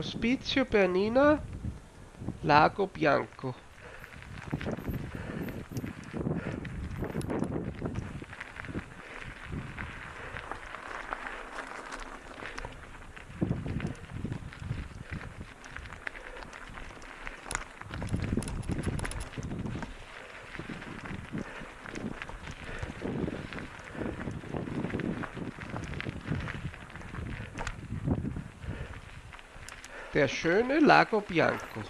Ospizio Bernina Lago Bianco. Der schöne Lago Bianco.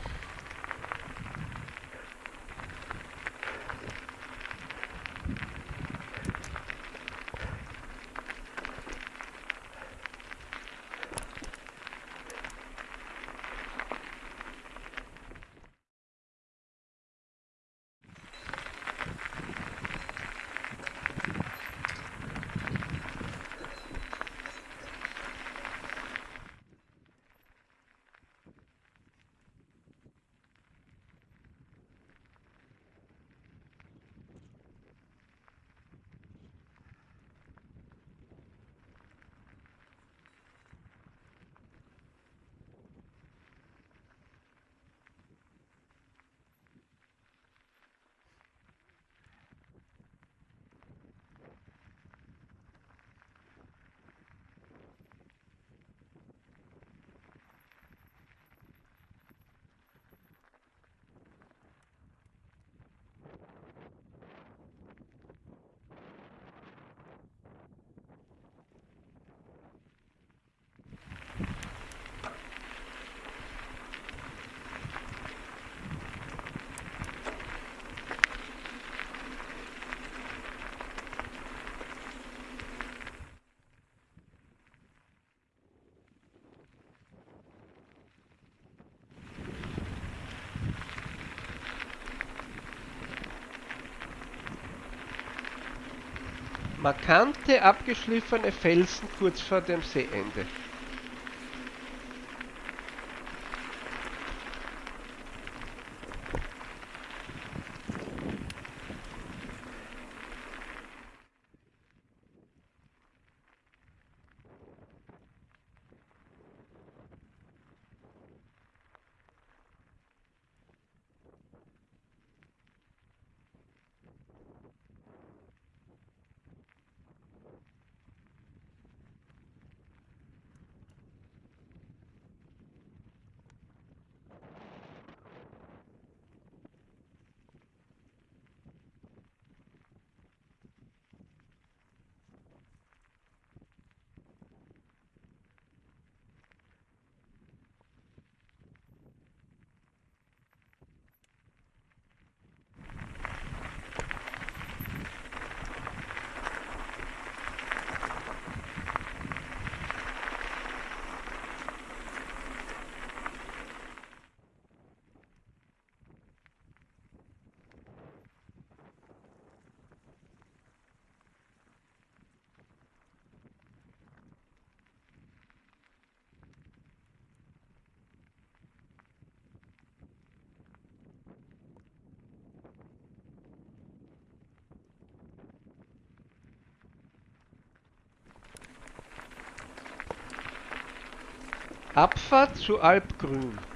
Markante, abgeschliffene Felsen kurz vor dem Seeende. Abfahrt zu Alpgrün.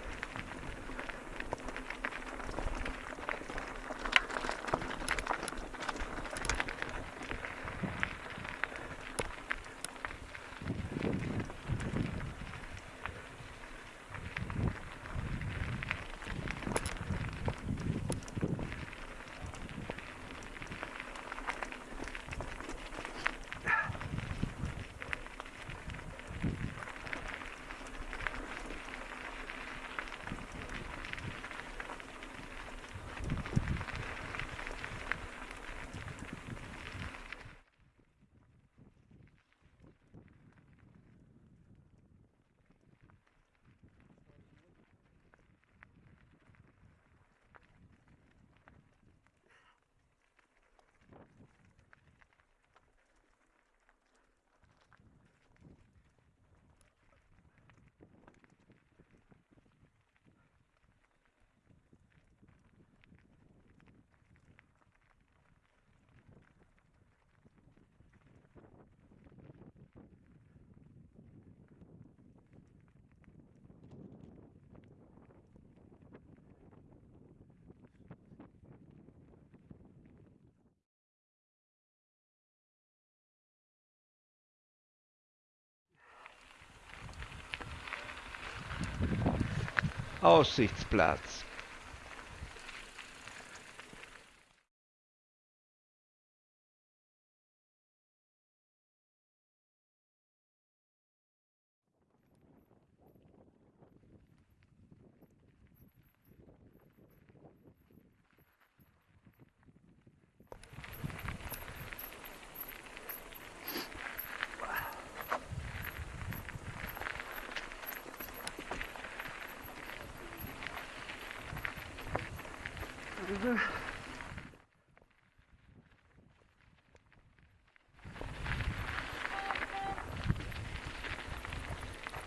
Aussichtsplatz.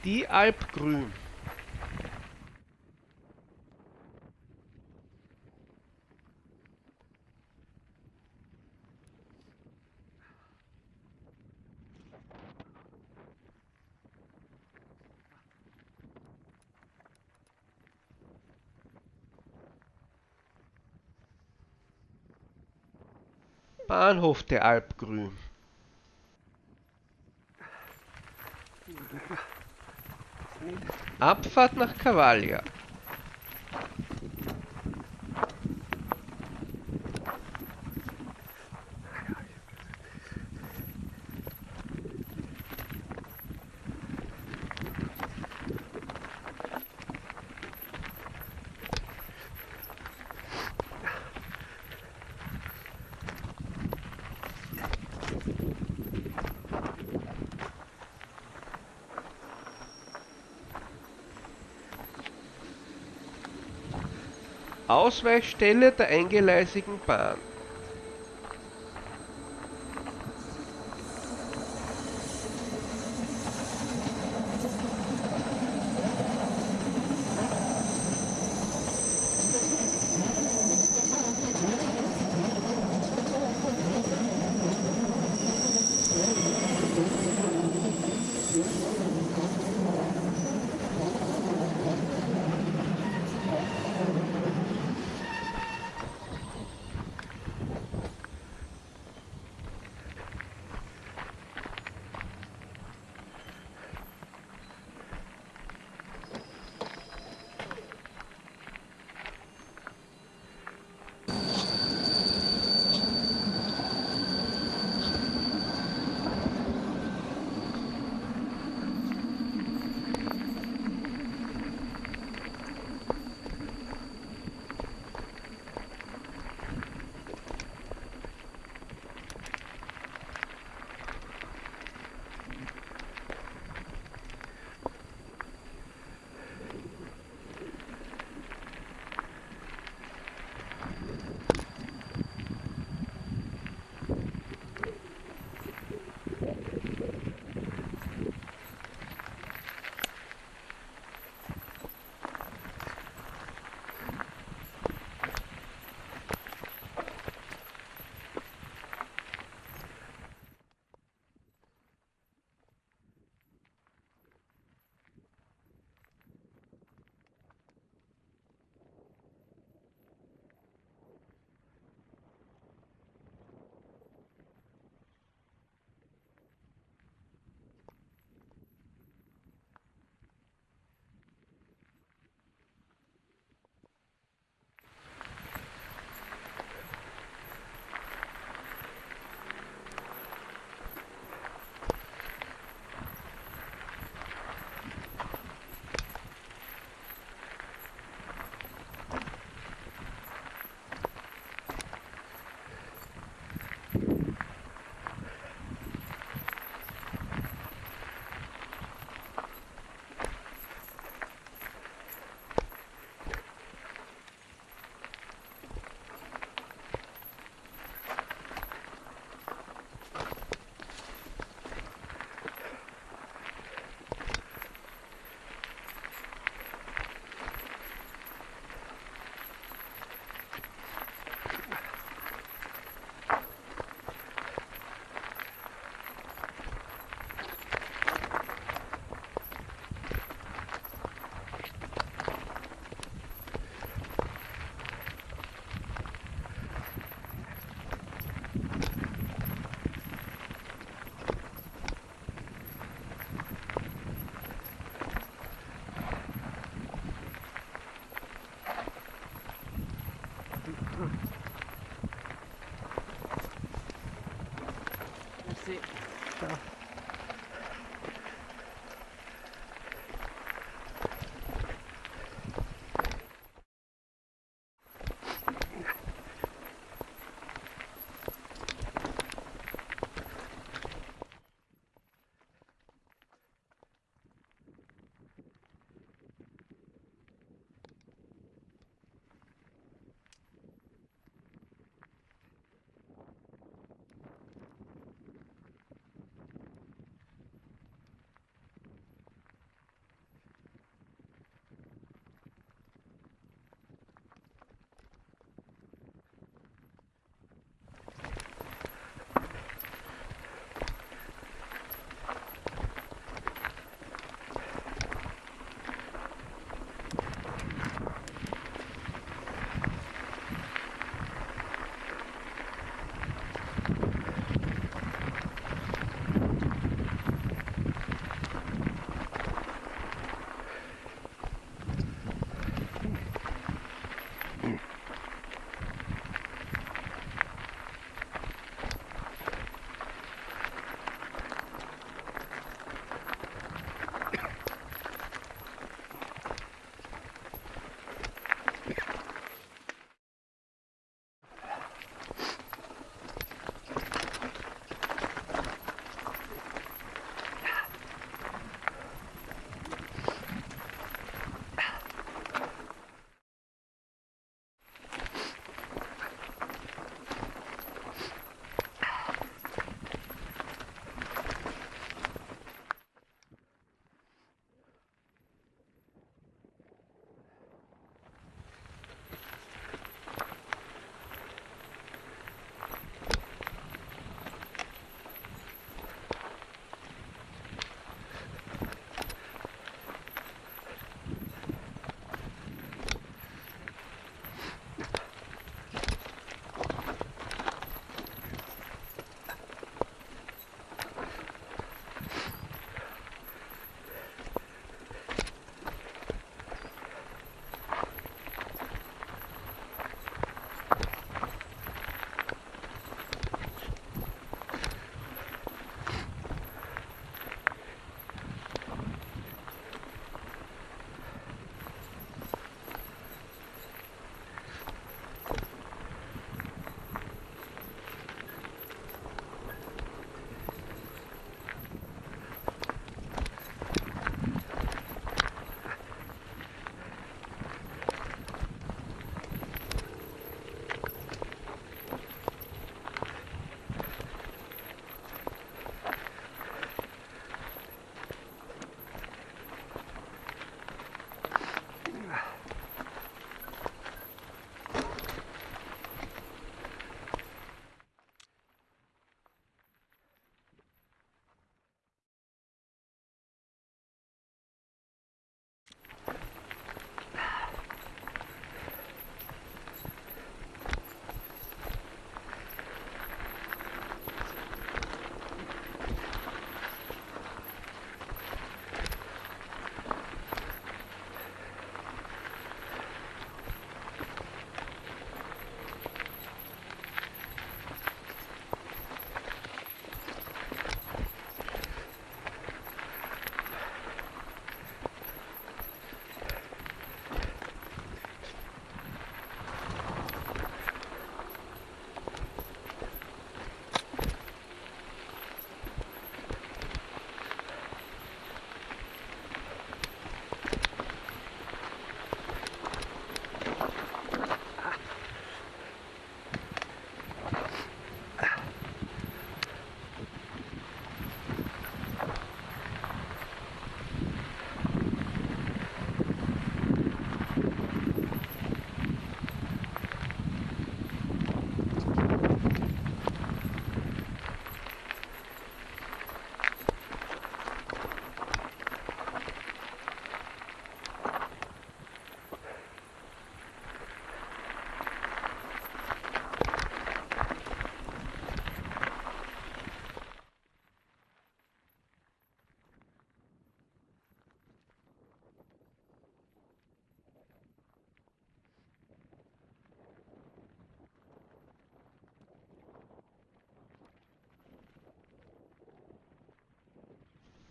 Die Alp Grün. Bahnhof der Alp Abfahrt nach Cavaglia. Ausweichstelle der eingleisigen Bahn.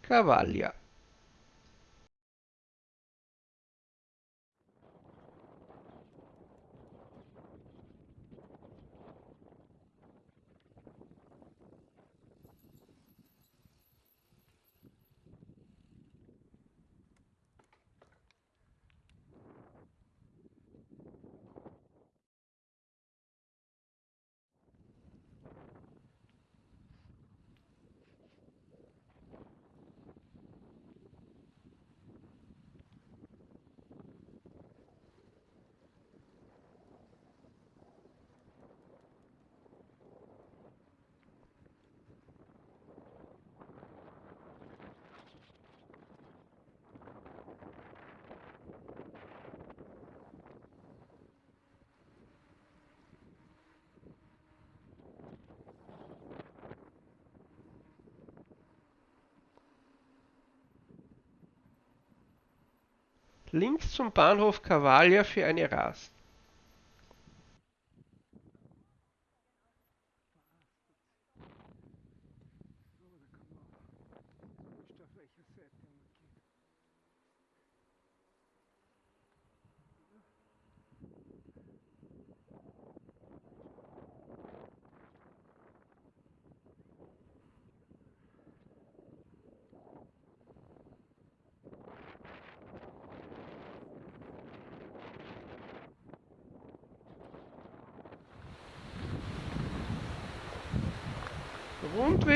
Cavaglia Links zum Bahnhof Cavaglia für eine Rast.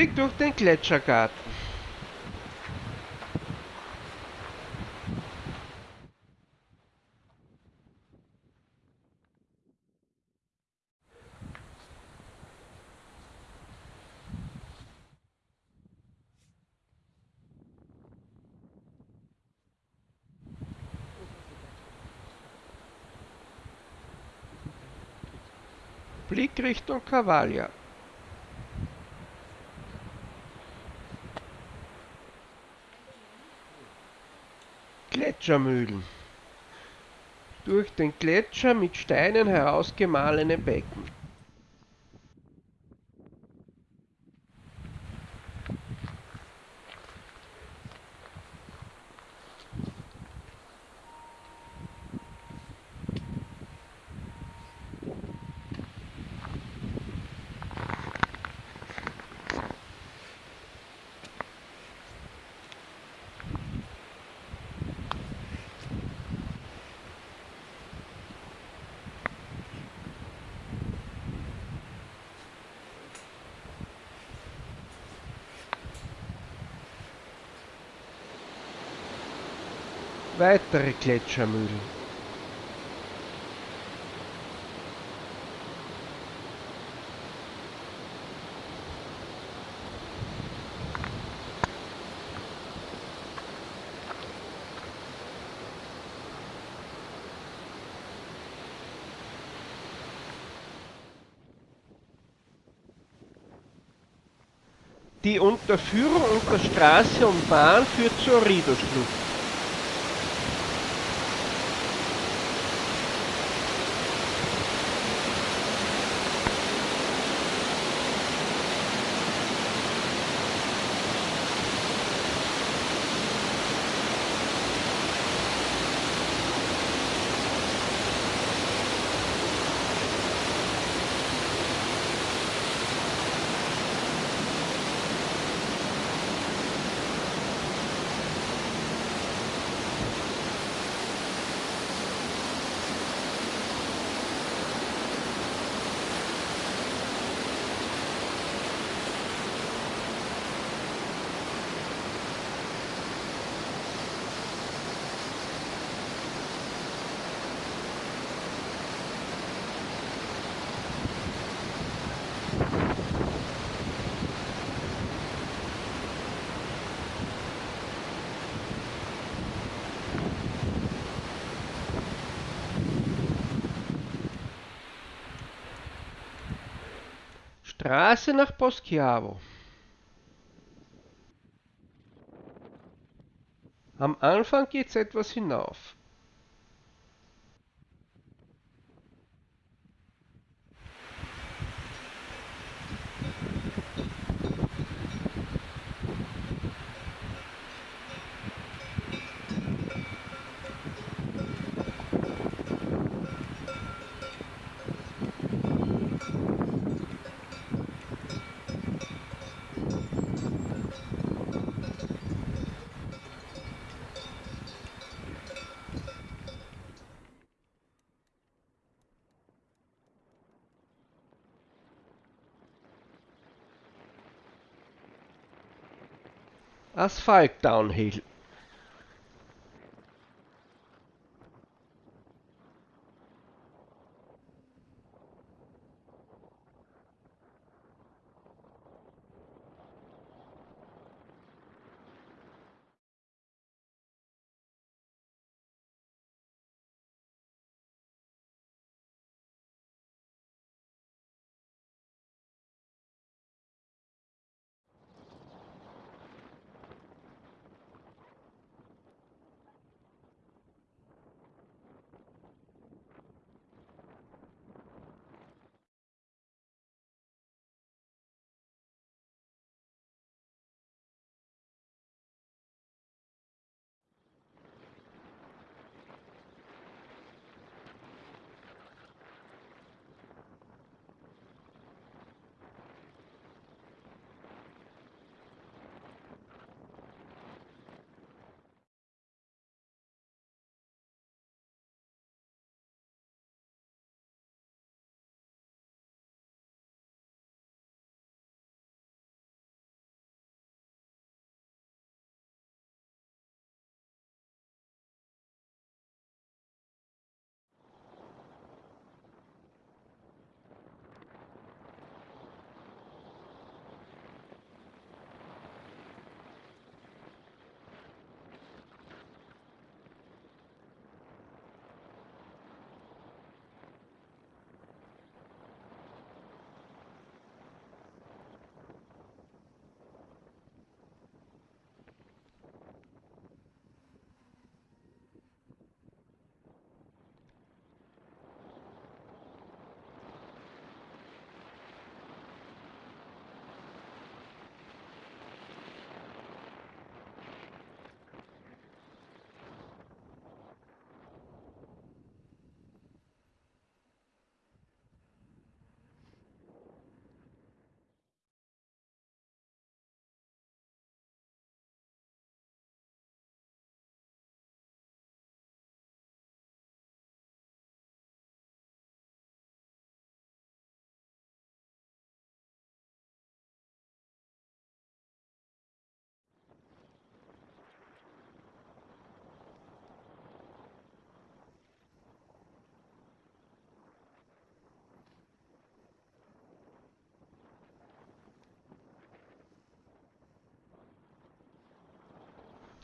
Rundweg durch den Gletschergarten. Blick Richtung Cavaglia. Gletschermühlen. Durch den Gletscher mit Steinen herausgemahlene Becken. Weitere Gletschermühlen. Die Unterführung unter Straße und Bahn führt zur Rido-Schlucht. Straße nach Poschiavo. Am Anfang geht's etwas hinauf. as downhill.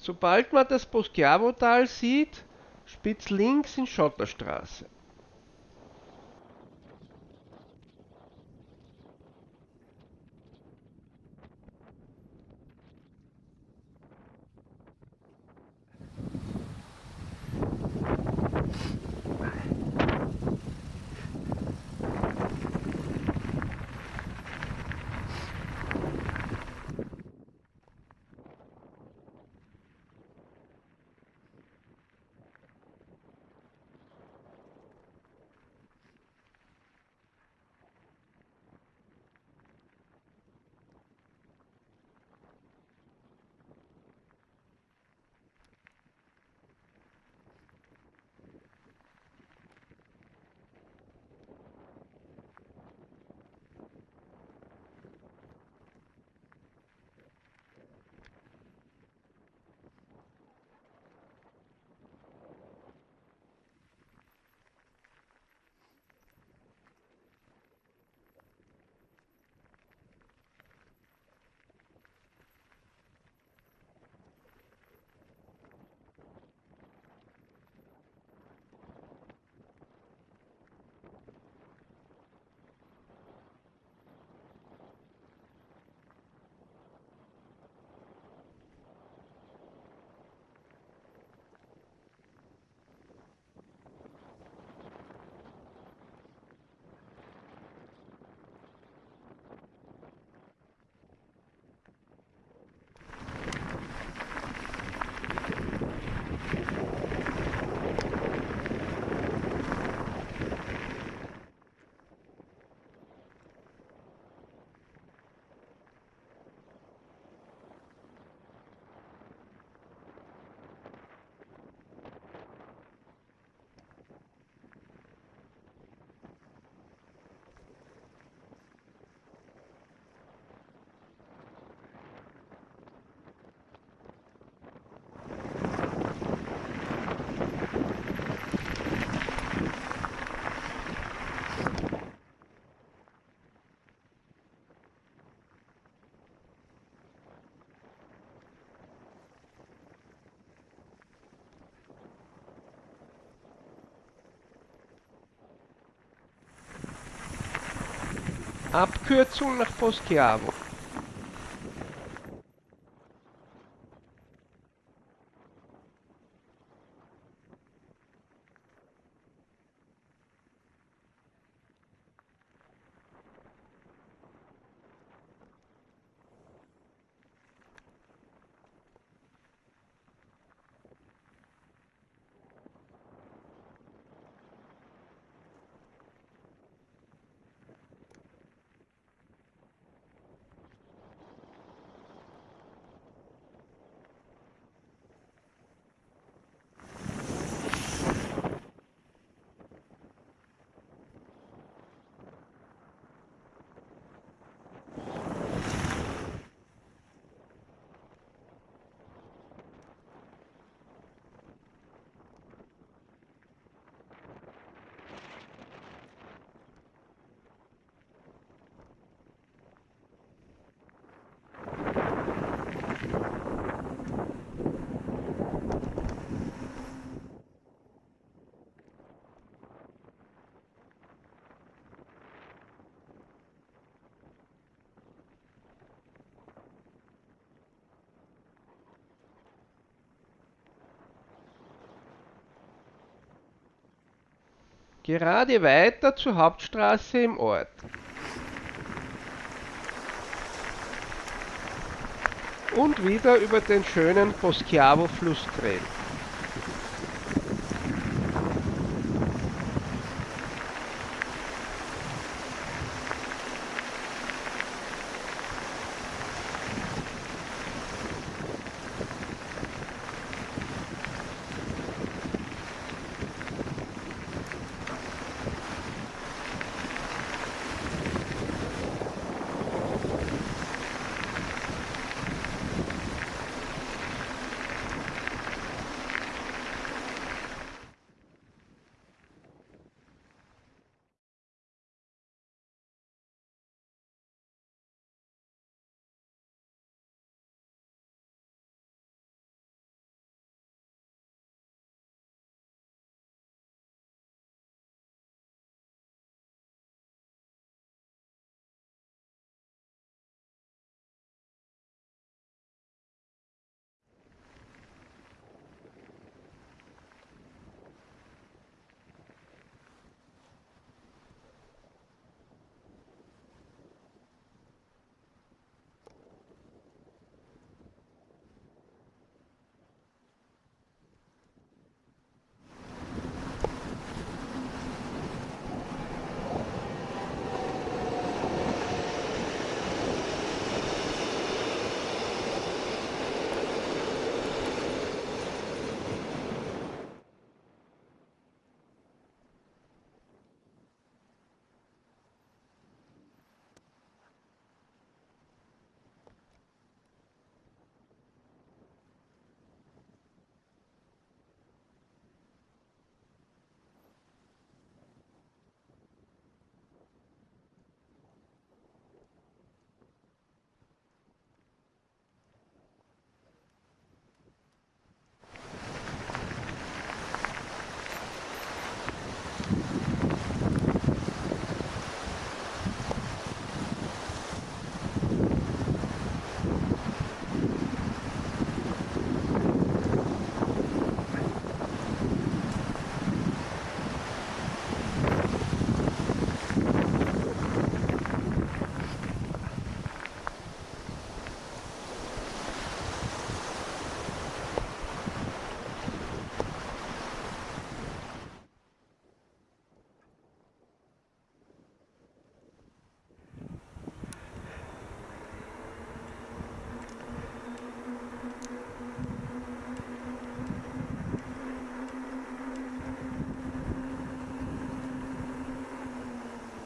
Sobald man das Poschiavo-Tal sieht, spitz links in Schotterstraße. Abkürzung nach Poschiavo. Gerade weiter zur Hauptstraße im Ort. Und wieder über den schönen Poschiavo-Fluss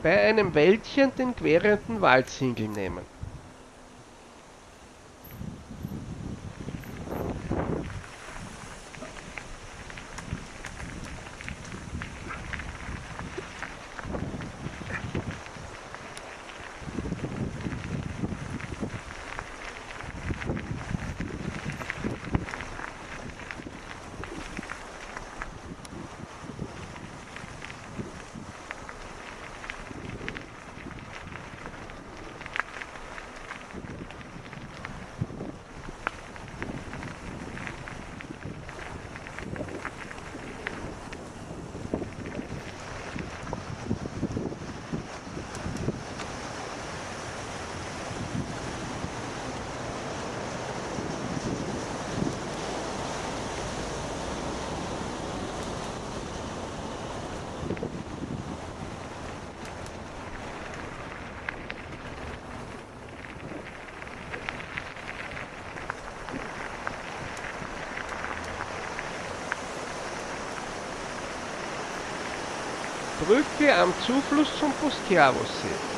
bei einem Wäldchen den querenden Waldsingel nehmen. Brücke am Zufluss zum Poschiavosee.